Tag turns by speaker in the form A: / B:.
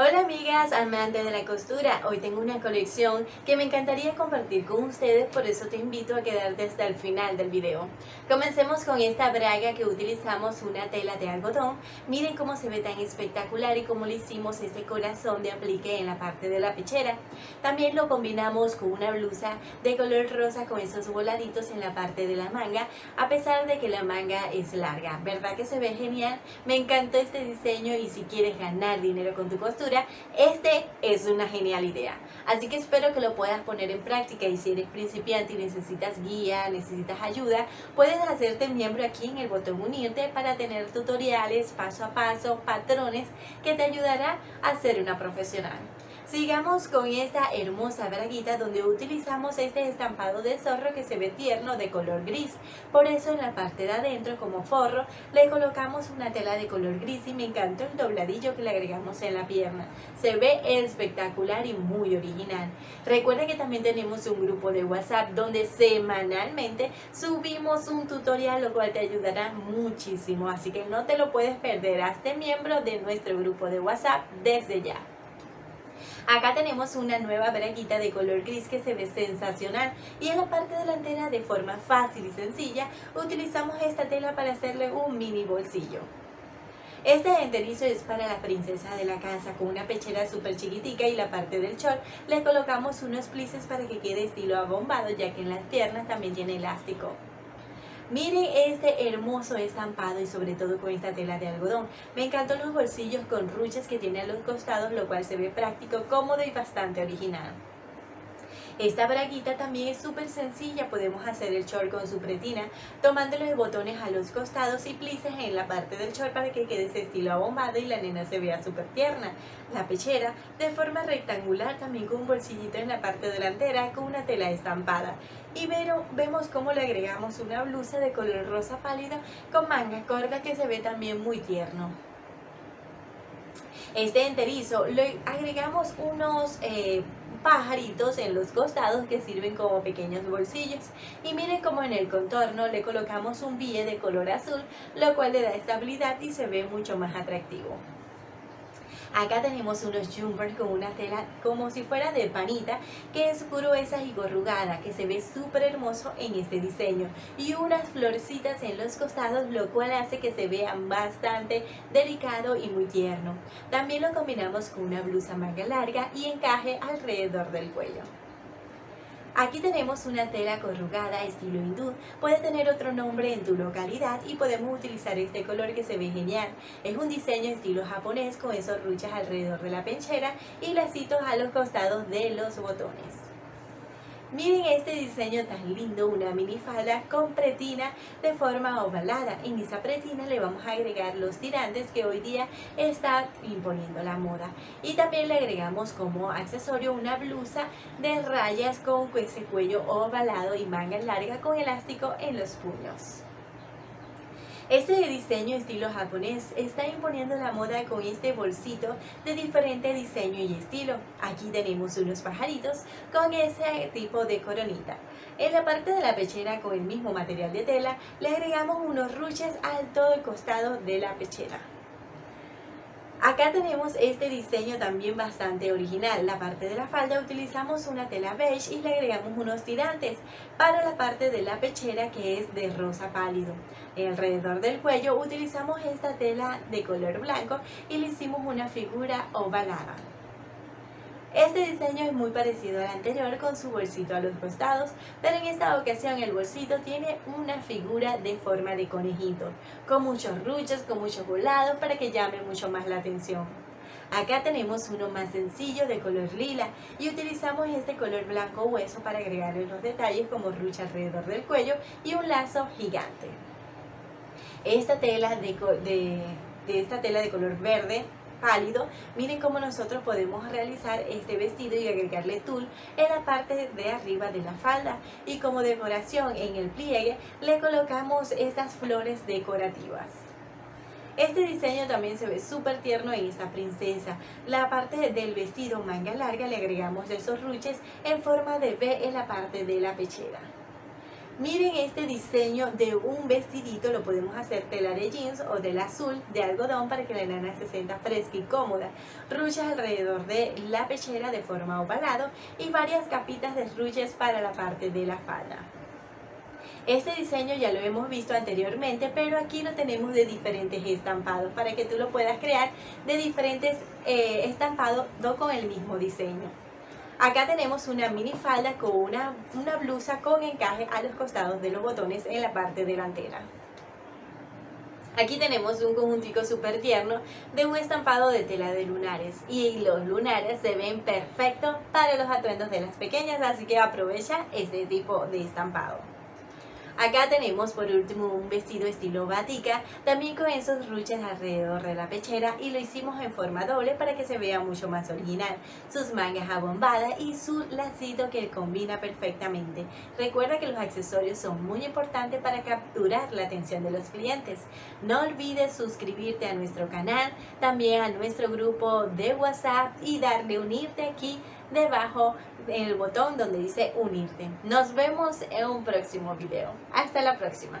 A: Hola amigas, amantes de la costura, hoy tengo una colección que me encantaría compartir con ustedes, por eso te invito a quedarte hasta el final del video. Comencemos con esta braga que utilizamos una tela de algodón, miren cómo se ve tan espectacular y cómo le hicimos este corazón de aplique en la parte de la pechera. También lo combinamos con una blusa de color rosa con esos voladitos en la parte de la manga, a pesar de que la manga es larga, ¿verdad que se ve genial? Me encantó este diseño y si quieres ganar dinero con tu costura, este es una genial idea. Así que espero que lo puedas poner en práctica y si eres principiante y necesitas guía, necesitas ayuda, puedes hacerte miembro aquí en el botón unirte para tener tutoriales paso a paso, patrones que te ayudará a ser una profesional. Sigamos con esta hermosa braguita donde utilizamos este estampado de zorro que se ve tierno de color gris. Por eso en la parte de adentro como forro le colocamos una tela de color gris y me encantó el dobladillo que le agregamos en la pierna. Se ve espectacular y muy original. Recuerda que también tenemos un grupo de WhatsApp donde semanalmente subimos un tutorial lo cual te ayudará muchísimo. Así que no te lo puedes perder. Hazte miembro de nuestro grupo de WhatsApp desde ya. Acá tenemos una nueva braguita de color gris que se ve sensacional y en la parte delantera de forma fácil y sencilla utilizamos esta tela para hacerle un mini bolsillo. Este enterizo es para la princesa de la casa con una pechera súper chiquitica y la parte del short le colocamos unos plices para que quede estilo abombado ya que en las piernas también tiene elástico. Miren este hermoso estampado y sobre todo con esta tela de algodón. Me encantan los bolsillos con ruches que tiene a los costados, lo cual se ve práctico, cómodo y bastante original. Esta braguita también es súper sencilla, podemos hacer el short con su pretina, tomando los botones a los costados y plices en la parte del short para que quede ese estilo abombado y la nena se vea súper tierna. La pechera de forma rectangular también con un bolsillito en la parte delantera con una tela estampada. Y pero, vemos cómo le agregamos una blusa de color rosa pálido con manga corta que se ve también muy tierno. Este enterizo le agregamos unos eh, pajaritos en los costados que sirven como pequeños bolsillos y miren como en el contorno le colocamos un bille de color azul lo cual le da estabilidad y se ve mucho más atractivo Acá tenemos unos jumpers con una tela como si fuera de panita que es gruesa y corrugada que se ve súper hermoso en este diseño y unas florecitas en los costados lo cual hace que se vean bastante delicado y muy tierno. También lo combinamos con una blusa manga larga y encaje alrededor del cuello. Aquí tenemos una tela corrugada estilo hindú, puede tener otro nombre en tu localidad y podemos utilizar este color que se ve genial. Es un diseño estilo japonés con esos ruchas alrededor de la penchera y lacitos a los costados de los botones. Miren este diseño tan lindo, una minifalda con pretina de forma ovalada. En esa pretina le vamos a agregar los tirantes que hoy día está imponiendo la moda. Y también le agregamos como accesorio una blusa de rayas con ese cuello ovalado y manga larga con elástico en los puños. Este diseño estilo japonés está imponiendo la moda con este bolsito de diferente diseño y estilo. Aquí tenemos unos pajaritos con ese tipo de coronita. En la parte de la pechera con el mismo material de tela le agregamos unos ruches al todo el costado de la pechera. Acá tenemos este diseño también bastante original. La parte de la falda utilizamos una tela beige y le agregamos unos tirantes para la parte de la pechera que es de rosa pálido. Alrededor del cuello utilizamos esta tela de color blanco y le hicimos una figura ovalada. Este diseño es muy parecido al anterior con su bolsito a los costados, pero en esta ocasión el bolsito tiene una figura de forma de conejito, con muchos ruchos, con muchos volados para que llame mucho más la atención. Acá tenemos uno más sencillo de color lila y utilizamos este color blanco hueso para agregarle los detalles como rucha alrededor del cuello y un lazo gigante. Esta tela de, de esta tela de color verde pálido, miren cómo nosotros podemos realizar este vestido y agregarle tul en la parte de arriba de la falda y como decoración en el pliegue le colocamos estas flores decorativas. Este diseño también se ve súper tierno en esta princesa. La parte del vestido manga larga le agregamos esos ruches en forma de V en la parte de la pechera. Miren este diseño de un vestidito, lo podemos hacer tela de jeans o del azul de algodón para que la nana se sienta fresca y cómoda. Ruches alrededor de la pechera de forma ovalado y varias capitas de ruches para la parte de la falda. Este diseño ya lo hemos visto anteriormente, pero aquí lo tenemos de diferentes estampados para que tú lo puedas crear de diferentes eh, estampados con el mismo diseño. Acá tenemos una mini falda con una, una blusa con encaje a los costados de los botones en la parte delantera. Aquí tenemos un conjuntico súper tierno de un estampado de tela de lunares y los lunares se ven perfectos para los atuendos de las pequeñas, así que aprovecha este tipo de estampado. Acá tenemos por último un vestido estilo batica, también con esos ruches alrededor de la pechera y lo hicimos en forma doble para que se vea mucho más original. Sus mangas abombadas y su lacito que combina perfectamente. Recuerda que los accesorios son muy importantes para capturar la atención de los clientes. No olvides suscribirte a nuestro canal, también a nuestro grupo de WhatsApp y darle unirte aquí debajo en el botón donde dice unirte. Nos vemos en un próximo video. Hasta la próxima.